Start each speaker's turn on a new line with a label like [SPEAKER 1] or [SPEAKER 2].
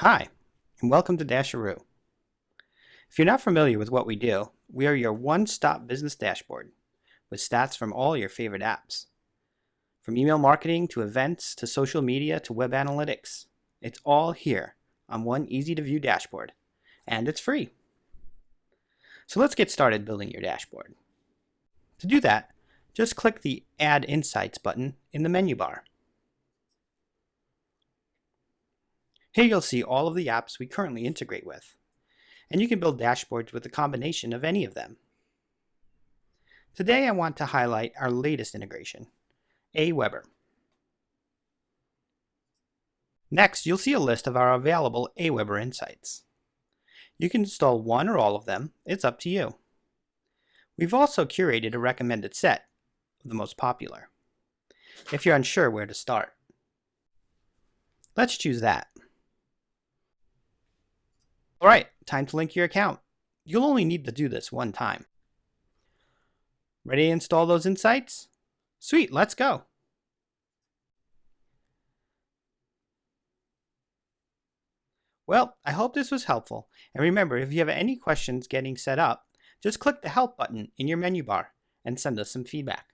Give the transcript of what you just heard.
[SPEAKER 1] Hi, and welcome to Dasheroo. If you're not familiar with what we do, we are your one-stop business dashboard with stats from all your favorite apps. From email marketing to events to social media to web analytics, it's all here on one easy-to-view dashboard, and it's free. So let's get started building your dashboard. To do that, just click the Add Insights button in the menu bar. Here you'll see all of the apps we currently integrate with, and you can build dashboards with a combination of any of them. Today I want to highlight our latest integration, AWeber. Next, you'll see a list of our available AWeber insights. You can install one or all of them, it's up to you. We've also curated a recommended set of the most popular, if you're unsure where to start. Let's choose that. All right, time to link your account. You'll only need to do this one time. Ready to install those insights? Sweet, let's go. Well, I hope this was helpful. And remember, if you have any questions getting set up, just click the Help button in your menu bar and send us some feedback.